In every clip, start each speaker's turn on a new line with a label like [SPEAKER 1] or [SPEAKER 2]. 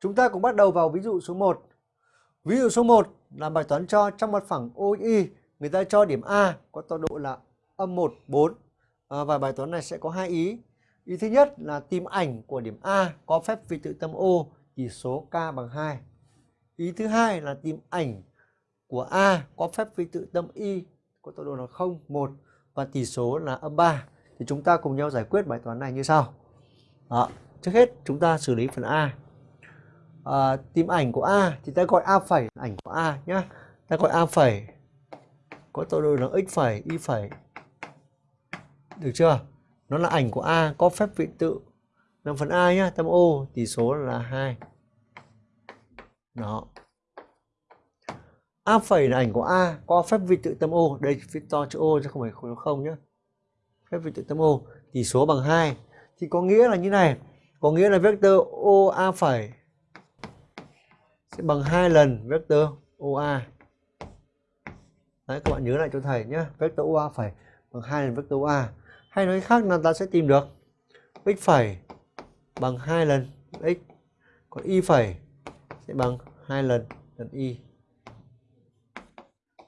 [SPEAKER 1] Chúng ta cùng bắt đầu vào ví dụ số 1. Ví dụ số 1 là bài toán cho trong mặt phẳng OI người ta cho điểm A có tọa độ là âm 1, 4 à, và bài toán này sẽ có hai ý. Ý thứ nhất là tìm ảnh của điểm A có phép vị tự tâm O chỉ số K bằng 2. Ý thứ hai là tìm ảnh của A có phép vị tự tâm Y có tọa độ là 0, 1 và tỷ số là âm 3. Thì chúng ta cùng nhau giải quyết bài toán này như sau. Đó. Trước hết chúng ta xử lý phần A à, tìm ảnh của A thì ta gọi A phẩy ảnh của A nhé ta gọi A phẩy. Có tọa độ là x phẩy y phẩy. Được chưa? Nó là ảnh của A có phép vị tự. Làm phần A nhá tâm O tỷ số là 2 đó. A phẩy là ảnh của A có phép vị tự tâm O đây viết to chữ O chứ không phải khối không nhé phép vị tự tâm O tỷ số bằng 2 thì có nghĩa là như này. Có nghĩa là vector OA phẩy sẽ bằng hai lần vector OA. Đấy các bạn nhớ lại cho thầy nhé. Vector OA phải bằng hai lần vector OA. Hay nói khác là ta sẽ tìm được x phẩy bằng hai lần x. Còn y phẩy sẽ bằng hai lần lần y.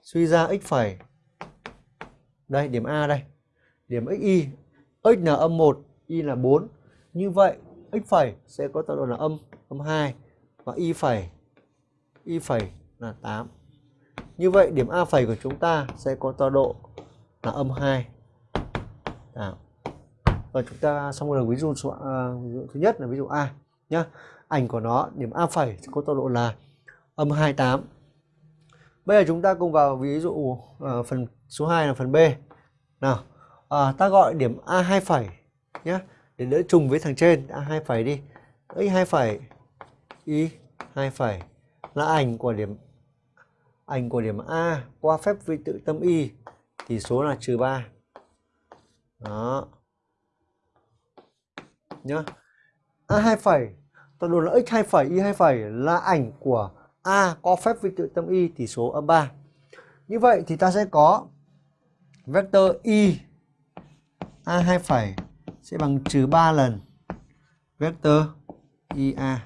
[SPEAKER 1] Suy ra x phẩy đây điểm A đây. Điểm xy x là âm 1, y là 4. Như vậy x phẩy sẽ có tọa độ là âm âm 2 và y phẩy y phẩy là 8. Như vậy điểm A phẩy của chúng ta sẽ có tọa độ là âm 2. Đó. Và chúng ta xong rồi ví dụ số à, ví dụ thứ nhất là ví dụ A nhá. Ảnh của nó điểm A phẩy sẽ có tọa độ là âm 28. Bây giờ chúng ta cùng vào ví dụ à, phần số 2 là phần B. Nào, à, ta gọi điểm A2 phẩy nhá, để đỡ trùng với thằng trên A2 phẩy đi. X2 phẩy Y 2 phẩy là ảnh của điểm, ảnh của điểm A qua phép vi tự tâm Y thì số là trừ 3 đó. Nhá. A2 phẩy, ta đồ là x2 phẩy y2 phẩy là ảnh của A có phép vi tự tâm Y tỷ số âm 3 như vậy thì ta sẽ có vector Y A2 phẩy sẽ bằng trừ 3 lần vector IA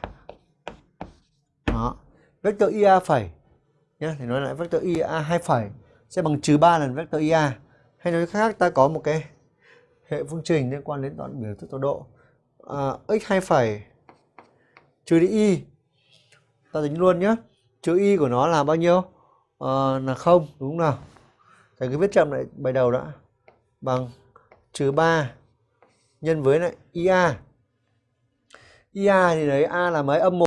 [SPEAKER 1] vector ia phẩy. Nhé thì nói lại vector ia hai phẩy. Sẽ bằng trừ 3 lần vector ia hay nói khác ta có một cái hệ phương trình liên quan đến đoạn biểu thức tọa độ. À, x hai phẩy trừ đi y ta tính luôn nhé trừ y của nó là bao nhiêu? À, là không đúng không nào. Thầy cứ viết chậm lại bài đầu đã. Bằng trừ 3 nhân với lại ia ia thì đấy a là mấy? Âm 1